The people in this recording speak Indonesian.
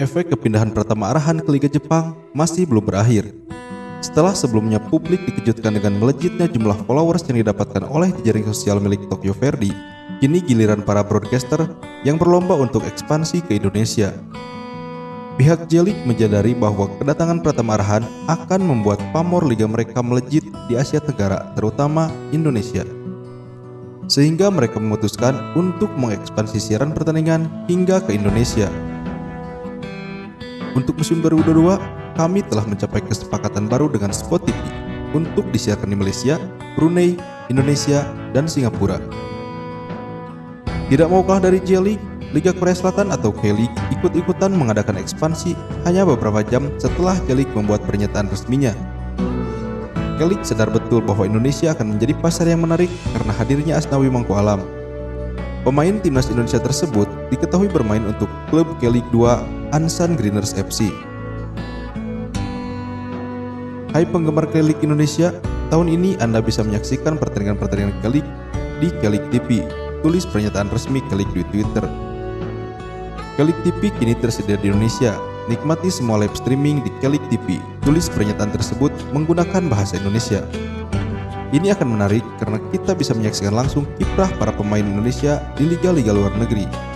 efek kepindahan Pratama Arahan ke Liga Jepang masih belum berakhir. Setelah sebelumnya publik dikejutkan dengan melejitnya jumlah followers yang didapatkan oleh jaring sosial milik Tokyo Verdy, kini giliran para broadcaster yang berlomba untuk ekspansi ke Indonesia. Pihak Jelik menyadari bahwa kedatangan Pratama Arahan akan membuat pamor liga mereka melejit di Asia Tenggara, terutama Indonesia. Sehingga mereka memutuskan untuk mengekspansi siaran pertandingan hingga ke Indonesia. Untuk musim 2022, kami telah mencapai kesepakatan baru dengan Spot TV untuk disiarkan di Malaysia, Brunei, Indonesia, dan Singapura. Tidak mau kalah dari J-League, Liga Korea Selatan atau K-League ikut-ikutan mengadakan ekspansi hanya beberapa jam setelah J-League membuat pernyataan resminya. K-League sadar betul bahwa Indonesia akan menjadi pasar yang menarik karena hadirnya Asnawi Mangku Alam. Pemain timnas Indonesia tersebut diketahui bermain untuk klub K-League 2 Ansan Greeners FC. Hai penggemar Kelik Indonesia, tahun ini Anda bisa menyaksikan pertandingan-pertandingan Kelik di Kelik TV. Tulis pernyataan resmi Kelik di Twitter. Kelik TV kini tersedia di Indonesia. Nikmati semua live streaming di Kelik TV. Tulis pernyataan tersebut menggunakan bahasa Indonesia. Ini akan menarik karena kita bisa menyaksikan langsung kiprah para pemain Indonesia di liga-liga luar negeri.